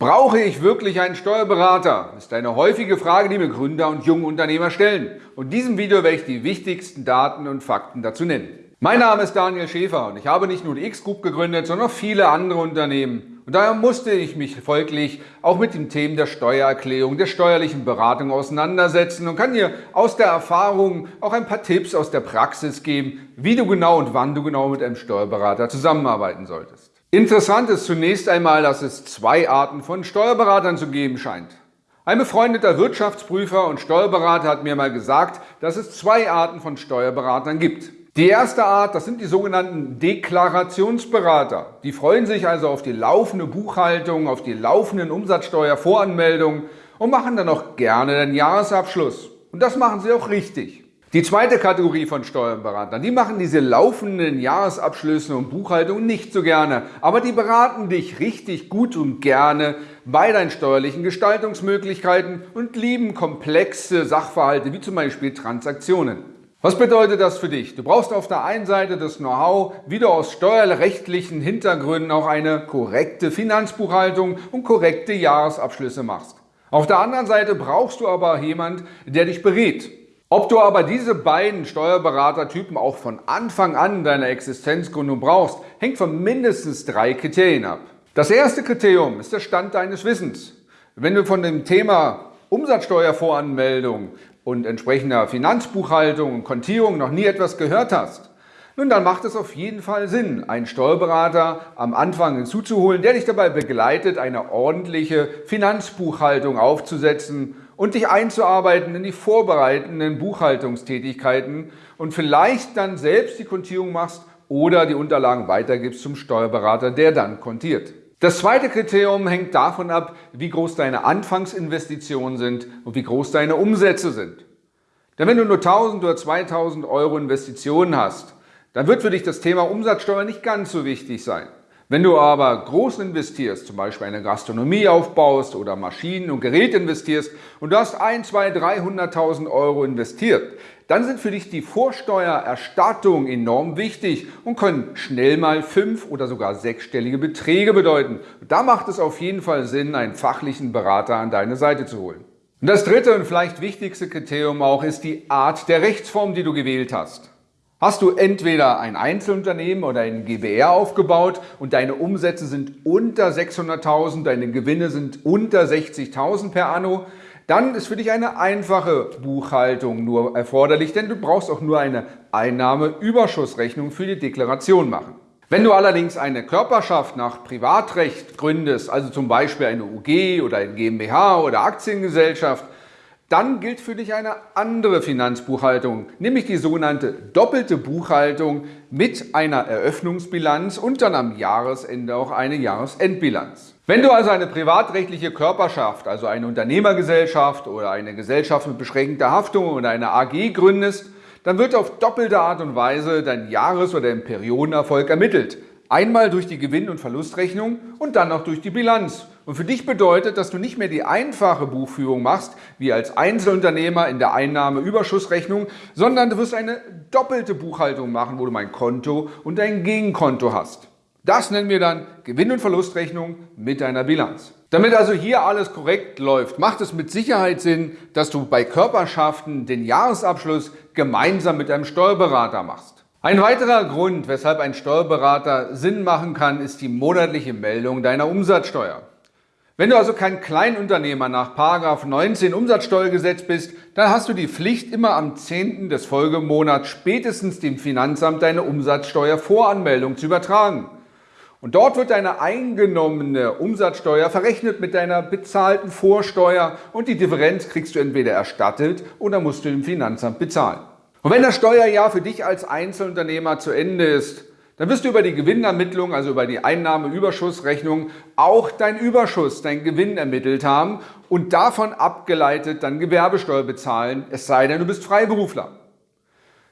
Brauche ich wirklich einen Steuerberater? ist eine häufige Frage, die mir Gründer und junge Unternehmer stellen. Und in diesem Video werde ich die wichtigsten Daten und Fakten dazu nennen. Mein Name ist Daniel Schäfer und ich habe nicht nur die X-Group gegründet, sondern auch viele andere Unternehmen. Und daher musste ich mich folglich auch mit den Themen der Steuererklärung, der steuerlichen Beratung auseinandersetzen und kann dir aus der Erfahrung auch ein paar Tipps aus der Praxis geben, wie du genau und wann du genau mit einem Steuerberater zusammenarbeiten solltest. Interessant ist zunächst einmal, dass es zwei Arten von Steuerberatern zu geben scheint. Ein befreundeter Wirtschaftsprüfer und Steuerberater hat mir mal gesagt, dass es zwei Arten von Steuerberatern gibt. Die erste Art, das sind die sogenannten Deklarationsberater. Die freuen sich also auf die laufende Buchhaltung, auf die laufenden Umsatzsteuervoranmeldungen und machen dann auch gerne den Jahresabschluss. Und das machen sie auch richtig. Die zweite Kategorie von Steuerberatern, die machen diese laufenden Jahresabschlüsse und Buchhaltungen nicht so gerne, aber die beraten dich richtig gut und gerne bei deinen steuerlichen Gestaltungsmöglichkeiten und lieben komplexe Sachverhalte wie zum Beispiel Transaktionen. Was bedeutet das für dich? Du brauchst auf der einen Seite das Know-how, wie du aus steuerrechtlichen Hintergründen auch eine korrekte Finanzbuchhaltung und korrekte Jahresabschlüsse machst. Auf der anderen Seite brauchst du aber jemand, der dich berät, ob du aber diese beiden Steuerberatertypen auch von Anfang an deiner Existenzgründung brauchst, hängt von mindestens drei Kriterien ab. Das erste Kriterium ist der Stand deines Wissens. Wenn du von dem Thema Umsatzsteuervoranmeldung und entsprechender Finanzbuchhaltung und Kontierung noch nie etwas gehört hast, nun dann macht es auf jeden Fall Sinn, einen Steuerberater am Anfang hinzuzuholen, der dich dabei begleitet, eine ordentliche Finanzbuchhaltung aufzusetzen und dich einzuarbeiten in die vorbereitenden Buchhaltungstätigkeiten und vielleicht dann selbst die Kontierung machst oder die Unterlagen weitergibst zum Steuerberater, der dann kontiert. Das zweite Kriterium hängt davon ab, wie groß deine Anfangsinvestitionen sind und wie groß deine Umsätze sind. Denn wenn du nur 1000 oder 2000 Euro Investitionen hast, dann wird für dich das Thema Umsatzsteuer nicht ganz so wichtig sein. Wenn du aber groß investierst, zum Beispiel eine Gastronomie aufbaust oder Maschinen und Geräte investierst und du hast 1, 2, 300.000 Euro investiert, dann sind für dich die Vorsteuererstattungen enorm wichtig und können schnell mal fünf- oder sogar sechsstellige Beträge bedeuten. da macht es auf jeden Fall Sinn, einen fachlichen Berater an deine Seite zu holen. Und das dritte und vielleicht wichtigste Kriterium auch ist die Art der Rechtsform, die du gewählt hast. Hast du entweder ein Einzelunternehmen oder ein GBR aufgebaut und deine Umsätze sind unter 600.000, deine Gewinne sind unter 60.000 per Anno, dann ist für dich eine einfache Buchhaltung nur erforderlich, denn du brauchst auch nur eine Einnahmeüberschussrechnung für die Deklaration machen. Wenn du allerdings eine Körperschaft nach Privatrecht gründest, also zum Beispiel eine UG oder ein GmbH oder Aktiengesellschaft, dann gilt für dich eine andere Finanzbuchhaltung, nämlich die sogenannte doppelte Buchhaltung mit einer Eröffnungsbilanz und dann am Jahresende auch eine Jahresendbilanz. Wenn du also eine privatrechtliche Körperschaft, also eine Unternehmergesellschaft oder eine Gesellschaft mit beschränkter Haftung oder eine AG gründest, dann wird auf doppelte Art und Weise dein Jahres- oder Periodenerfolg ermittelt. Einmal durch die Gewinn- und Verlustrechnung und dann noch durch die Bilanz. Und für dich bedeutet, dass du nicht mehr die einfache Buchführung machst, wie als Einzelunternehmer in der Einnahmeüberschussrechnung, sondern du wirst eine doppelte Buchhaltung machen, wo du mein Konto und dein Gegenkonto hast. Das nennen wir dann Gewinn- und Verlustrechnung mit deiner Bilanz. Damit also hier alles korrekt läuft, macht es mit Sicherheit Sinn, dass du bei Körperschaften den Jahresabschluss gemeinsam mit einem Steuerberater machst. Ein weiterer Grund, weshalb ein Steuerberater Sinn machen kann, ist die monatliche Meldung deiner Umsatzsteuer. Wenn du also kein Kleinunternehmer nach 19 Umsatzsteuergesetz bist, dann hast du die Pflicht, immer am 10. des Folgemonats spätestens dem Finanzamt deine Umsatzsteuervoranmeldung zu übertragen. Und dort wird deine eingenommene Umsatzsteuer verrechnet mit deiner bezahlten Vorsteuer und die Differenz kriegst du entweder erstattet oder musst du dem Finanzamt bezahlen. Und wenn das Steuerjahr für dich als Einzelunternehmer zu Ende ist, dann wirst du über die Gewinnermittlung, also über die Einnahmeüberschussrechnung, auch deinen Überschuss, deinen Gewinn ermittelt haben und davon abgeleitet dann Gewerbesteuer bezahlen, es sei denn, du bist Freiberufler.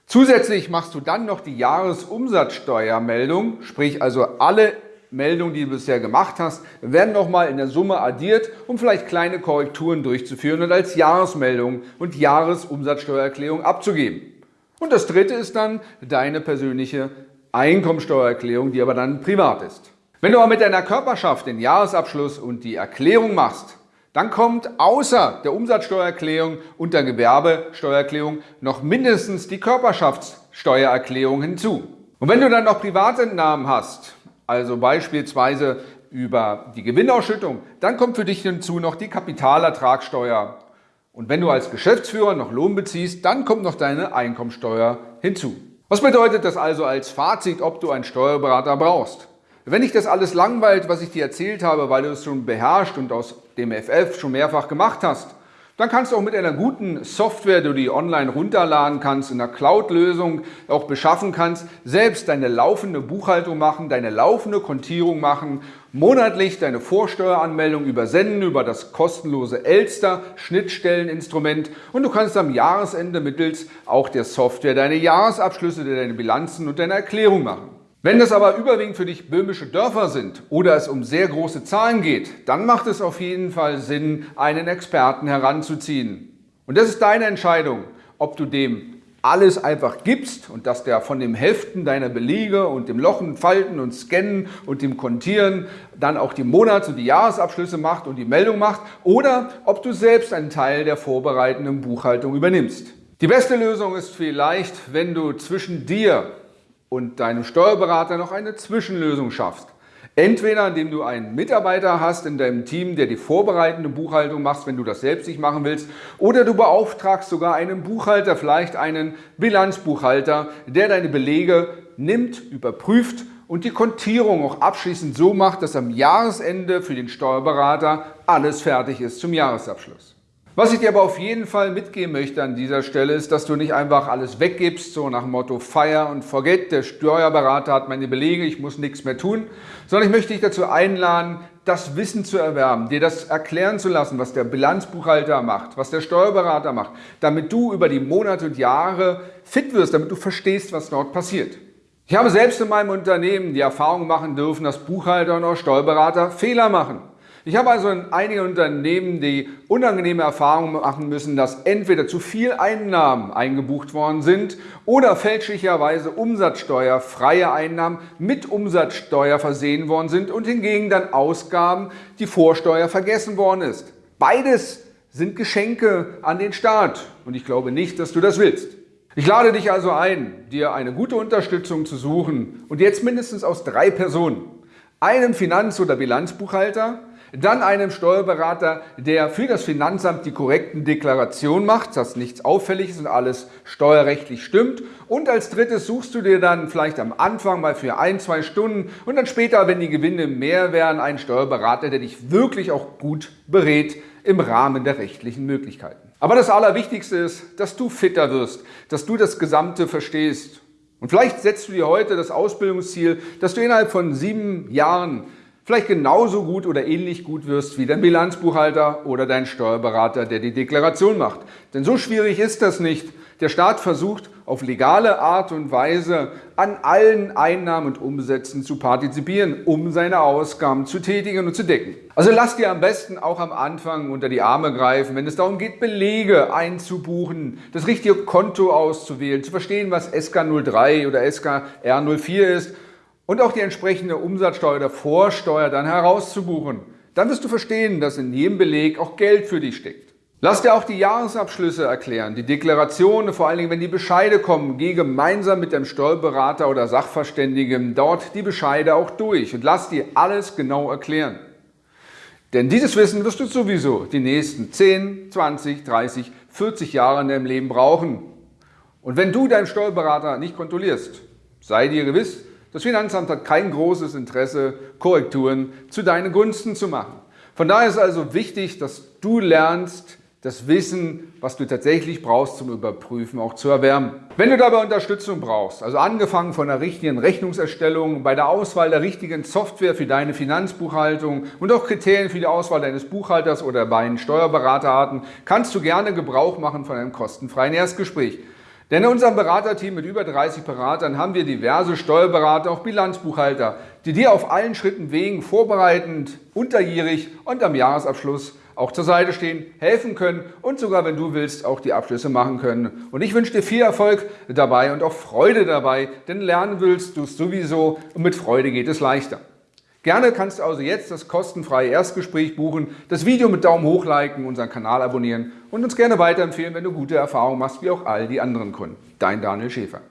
Zusätzlich machst du dann noch die Jahresumsatzsteuermeldung, sprich also alle Meldungen, die du bisher gemacht hast, werden nochmal in der Summe addiert, um vielleicht kleine Korrekturen durchzuführen und als Jahresmeldung und Jahresumsatzsteuererklärung abzugeben. Und das dritte ist dann deine persönliche Einkommensteuererklärung, die aber dann privat ist. Wenn du aber mit deiner Körperschaft den Jahresabschluss und die Erklärung machst, dann kommt außer der Umsatzsteuererklärung und der Gewerbesteuererklärung noch mindestens die Körperschaftssteuererklärung hinzu. Und wenn du dann noch Privatentnahmen hast, also beispielsweise über die Gewinnausschüttung, dann kommt für dich hinzu noch die Kapitalertragssteuer. Und wenn du als Geschäftsführer noch Lohn beziehst, dann kommt noch deine Einkommensteuer hinzu. Was bedeutet das also als Fazit, ob du einen Steuerberater brauchst? Wenn dich das alles langweilt, was ich dir erzählt habe, weil du es schon beherrscht und aus dem FF schon mehrfach gemacht hast, dann kannst du auch mit einer guten Software, die du online runterladen kannst, in einer Cloud-Lösung auch beschaffen kannst, selbst deine laufende Buchhaltung machen, deine laufende Kontierung machen, monatlich deine Vorsteueranmeldung übersenden über das kostenlose Elster Schnittstelleninstrument und du kannst am Jahresende mittels auch der Software deine Jahresabschlüsse, deine Bilanzen und deine Erklärung machen. Wenn das aber überwiegend für dich böhmische Dörfer sind oder es um sehr große Zahlen geht, dann macht es auf jeden Fall Sinn, einen Experten heranzuziehen. Und das ist deine Entscheidung, ob du dem alles einfach gibst und dass der von dem Heften deiner Belege und dem Lochen, Falten und Scannen und dem Kontieren dann auch die Monats- und die Jahresabschlüsse macht und die Meldung macht oder ob du selbst einen Teil der vorbereitenden Buchhaltung übernimmst. Die beste Lösung ist vielleicht, wenn du zwischen dir und deinem Steuerberater noch eine Zwischenlösung schaffst. Entweder indem du einen Mitarbeiter hast in deinem Team, der die vorbereitende Buchhaltung macht, wenn du das selbst nicht machen willst, oder du beauftragst sogar einen Buchhalter, vielleicht einen Bilanzbuchhalter, der deine Belege nimmt, überprüft und die Kontierung auch abschließend so macht, dass am Jahresende für den Steuerberater alles fertig ist zum Jahresabschluss. Was ich dir aber auf jeden Fall mitgeben möchte an dieser Stelle ist, dass du nicht einfach alles weggibst, so nach dem Motto Fire und Forget, der Steuerberater hat meine Belege, ich muss nichts mehr tun, sondern ich möchte dich dazu einladen, das Wissen zu erwerben, dir das erklären zu lassen, was der Bilanzbuchhalter macht, was der Steuerberater macht, damit du über die Monate und Jahre fit wirst, damit du verstehst, was dort passiert. Ich habe selbst in meinem Unternehmen die Erfahrung machen dürfen, dass Buchhalter und auch Steuerberater Fehler machen. Ich habe also in einigen Unternehmen die unangenehme Erfahrung machen müssen, dass entweder zu viel Einnahmen eingebucht worden sind oder fälschlicherweise umsatzsteuerfreie Einnahmen mit Umsatzsteuer versehen worden sind und hingegen dann Ausgaben, die Vorsteuer vergessen worden ist. Beides sind Geschenke an den Staat und ich glaube nicht, dass du das willst. Ich lade dich also ein, dir eine gute Unterstützung zu suchen und jetzt mindestens aus drei Personen. Einem Finanz- oder Bilanzbuchhalter, dann einem Steuerberater, der für das Finanzamt die korrekten Deklarationen macht, dass nichts auffällig ist und alles steuerrechtlich stimmt. Und als drittes suchst du dir dann vielleicht am Anfang mal für ein, zwei Stunden und dann später, wenn die Gewinne mehr werden, einen Steuerberater, der dich wirklich auch gut berät im Rahmen der rechtlichen Möglichkeiten. Aber das Allerwichtigste ist, dass du fitter wirst, dass du das Gesamte verstehst. Und vielleicht setzt du dir heute das Ausbildungsziel, dass du innerhalb von sieben Jahren vielleicht genauso gut oder ähnlich gut wirst wie dein Bilanzbuchhalter oder dein Steuerberater, der die Deklaration macht. Denn so schwierig ist das nicht. Der Staat versucht auf legale Art und Weise an allen Einnahmen und Umsätzen zu partizipieren, um seine Ausgaben zu tätigen und zu decken. Also lass dir am besten auch am Anfang unter die Arme greifen, wenn es darum geht, Belege einzubuchen, das richtige Konto auszuwählen, zu verstehen, was SK03 oder SKR04 ist und auch die entsprechende Umsatzsteuer oder Vorsteuer dann herauszubuchen. Dann wirst du verstehen, dass in jedem Beleg auch Geld für dich steckt. Lass dir auch die Jahresabschlüsse erklären, die Deklarationen, vor allen Dingen, wenn die Bescheide kommen, geh gemeinsam mit dem Steuerberater oder Sachverständigen dort die Bescheide auch durch und lass dir alles genau erklären. Denn dieses Wissen wirst du sowieso die nächsten 10, 20, 30, 40 Jahre in deinem Leben brauchen. Und wenn du deinen Steuerberater nicht kontrollierst, sei dir gewiss, das Finanzamt hat kein großes Interesse, Korrekturen zu deinen Gunsten zu machen. Von daher ist also wichtig, dass du lernst, das Wissen, was du tatsächlich brauchst zum Überprüfen, auch zu erwärmen. Wenn du dabei Unterstützung brauchst, also angefangen von der richtigen Rechnungserstellung, bei der Auswahl der richtigen Software für deine Finanzbuchhaltung und auch Kriterien für die Auswahl deines Buchhalters oder bei Steuerberaterarten, kannst du gerne Gebrauch machen von einem kostenfreien Erstgespräch. Denn in unserem Beraterteam mit über 30 Beratern haben wir diverse Steuerberater, auch Bilanzbuchhalter, die dir auf allen Schritten Wegen vorbereitend, unterjährig und am Jahresabschluss auch zur Seite stehen, helfen können und sogar, wenn du willst, auch die Abschlüsse machen können. Und ich wünsche dir viel Erfolg dabei und auch Freude dabei, denn lernen willst du es sowieso und mit Freude geht es leichter. Gerne kannst du also jetzt das kostenfreie Erstgespräch buchen, das Video mit Daumen hoch liken, unseren Kanal abonnieren und uns gerne weiterempfehlen, wenn du gute Erfahrungen machst, wie auch all die anderen Kunden. Dein Daniel Schäfer.